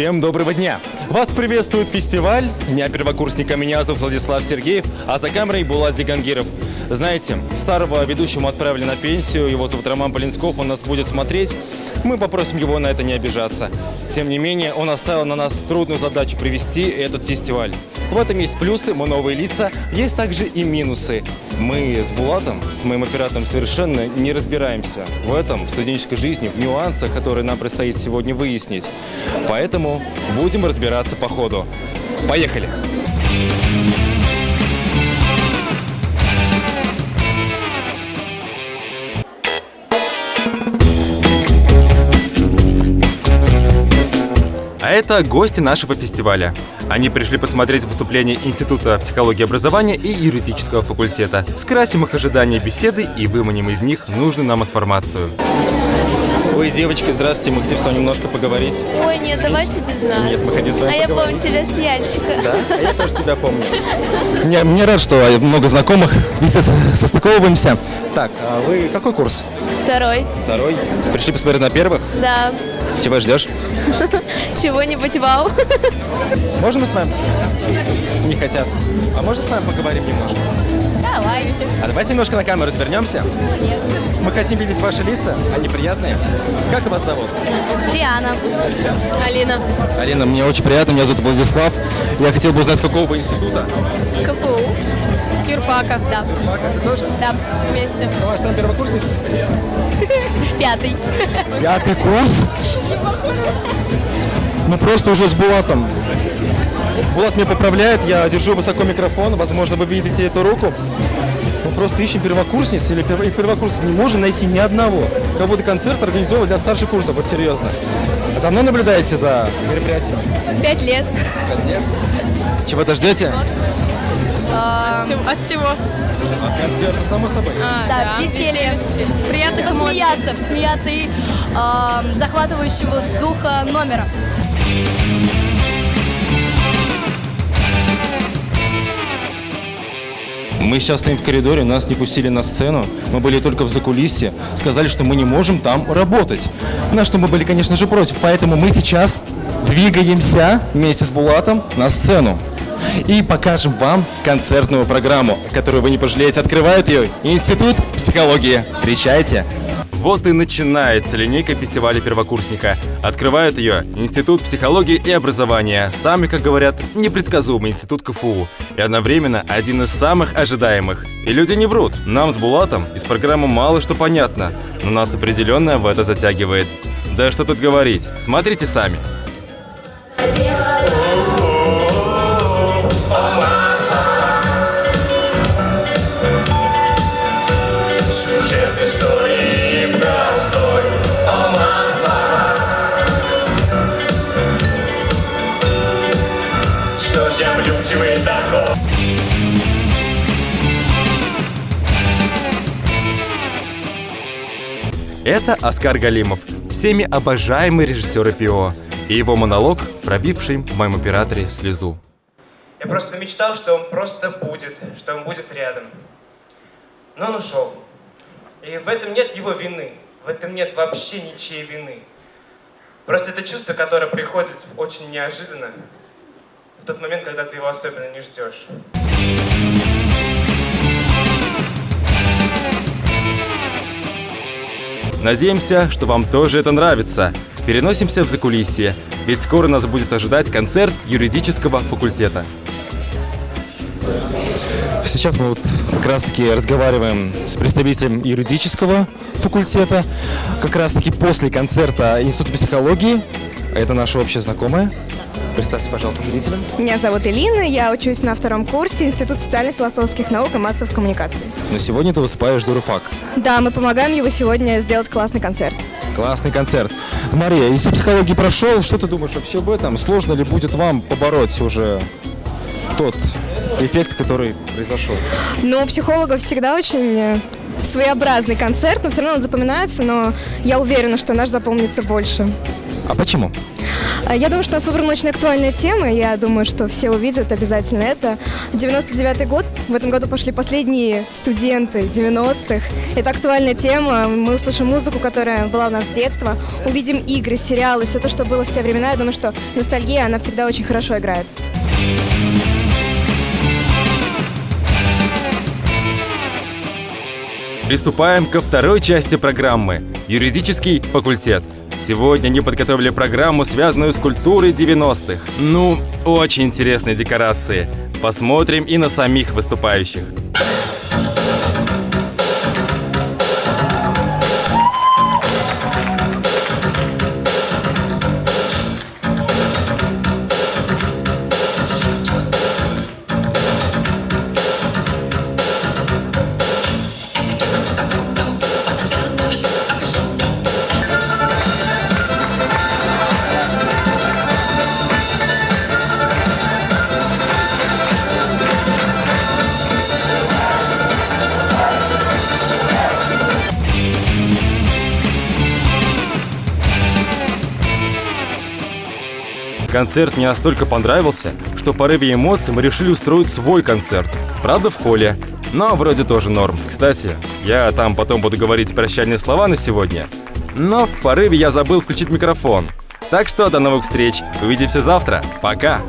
Всем доброго дня! Вас приветствует фестиваль Дня первокурсника. Меня зовут Владислав Сергеев, а за камерой Булат Зигангиров. Знаете, старого ведущего отправили на пенсию, его зовут Роман Полинсков, он нас будет смотреть. Мы попросим его на это не обижаться. Тем не менее, он оставил на нас трудную задачу привести этот фестиваль. В этом есть плюсы, мы новые лица, есть также и минусы. Мы с Булатом, с моим оператором совершенно не разбираемся в этом, в студенческой жизни, в нюансах, которые нам предстоит сегодня выяснить. Поэтому будем разбираться по ходу. Поехали! А это гости нашего фестиваля. Они пришли посмотреть выступление Института психологии образования и юридического факультета. Скрасим их ожидания беседы и выманим из них нужную нам информацию. Ой, девочки, здравствуйте, мы хотим с вами немножко поговорить. Ой, нет, давайте без нас. Нет, мы хотим с вами А я поговорить. помню тебя с Яльчика. Да, а я тоже тебя помню. Мне, мне рад, что много знакомых, вместе состыковываемся. Так, а вы какой курс? Второй. Второй. Пришли посмотреть на первых? Да. Чего ждешь? Чего-нибудь вау. Можно мы с вами? Не хотят. А можно с вами поговорим немножко? Давайте. А давайте немножко на камеру развернемся. Нет. Мы хотим видеть ваши лица, они приятные. Как вас зовут? Диана. Алина. Алина, мне очень приятно, меня зовут Владислав. Я хотел бы узнать, с какого вы института? КФУ. С юрфака. Да. Фака, ты тоже? Да. Вместе. Сама, сам первокурсница? Пятый. Пятый курс? Ну просто уже с Булатом. Булат меня поправляет, я держу высоко микрофон, возможно, вы видите эту руку. Мы просто ищем первокурсниц или первокурсников. Не можем найти ни одного. Как будто концерт организован для старших курсов, вот серьезно. А давно наблюдаете за мероприятием? Пять лет. Чего-то ждете? От чего? От концерта, само собой. Да, веселье. Приятно посмеяться. Посмеяться и э, захватывающего духа номера. Мы сейчас стоим в коридоре, нас не пустили на сцену. Мы были только в закулисье. Сказали, что мы не можем там работать. На что мы были, конечно же, против. Поэтому мы сейчас двигаемся вместе с Булатом на сцену. И покажем вам концертную программу, которую вы не пожалеете. Открывает ее Институт психологии. Встречайте! Вот и начинается линейка фестиваля первокурсника. Открывает ее Институт психологии и образования, самый, как говорят, непредсказуемый институт КФУ, и одновременно один из самых ожидаемых. И люди не врут, нам с Булатом из программы мало что понятно, но нас определенно в это затягивает. Да что тут говорить, смотрите сами. Люди вы такой? Это Оскар Галимов, всеми обожаемый режиссер ИПО, и его монолог, пробивший в моем операторе слезу. Я просто мечтал, что он просто будет, что он будет рядом. Но он ушел. И в этом нет его вины. В этом нет вообще ничьей вины. Просто это чувство, которое приходит очень неожиданно, в тот момент, когда ты его особенно не ждешь. Надеемся, что вам тоже это нравится. Переносимся в закулисье, ведь скоро нас будет ожидать концерт юридического факультета. Сейчас мы вот как раз-таки разговариваем с представителем юридического факультета, как раз-таки после концерта Института психологии. Это наша общая знакомая. Представьте, пожалуйста, зрителям. Меня зовут Элина, я учусь на втором курсе Института социально-философских наук и массовых коммуникаций. Но сегодня ты выступаешь за РУФАК. Да, мы помогаем его сегодня сделать классный концерт. Классный концерт. Мария, Институт психологии прошел. Что ты думаешь вообще об этом? Сложно ли будет вам побороть уже тот эффект, который произошел? Но у психологов всегда очень э, своеобразный концерт, но все равно он запоминается, но я уверена, что наш запомнится больше. А почему? А Я думаю, что у нас выбрана очень актуальная тема, я думаю, что все увидят обязательно это. 99-й год В этом году пошли последние студенты 90-х. Это актуальная тема. Мы услышим музыку, которая была у нас с детства. Увидим игры, сериалы, все то, что было в те времена. Я думаю, что ностальгия, она всегда очень хорошо играет. Приступаем ко второй части программы – юридический факультет. Сегодня они подготовили программу, связанную с культурой 90-х. Ну, очень интересные декорации. Посмотрим и на самих выступающих. Концерт мне настолько понравился, что в порыве эмоций мы решили устроить свой концерт. Правда, в холле. Но вроде тоже норм. Кстати, я там потом буду говорить прощальные слова на сегодня. Но в порыве я забыл включить микрофон. Так что до новых встреч. Увидимся завтра. Пока.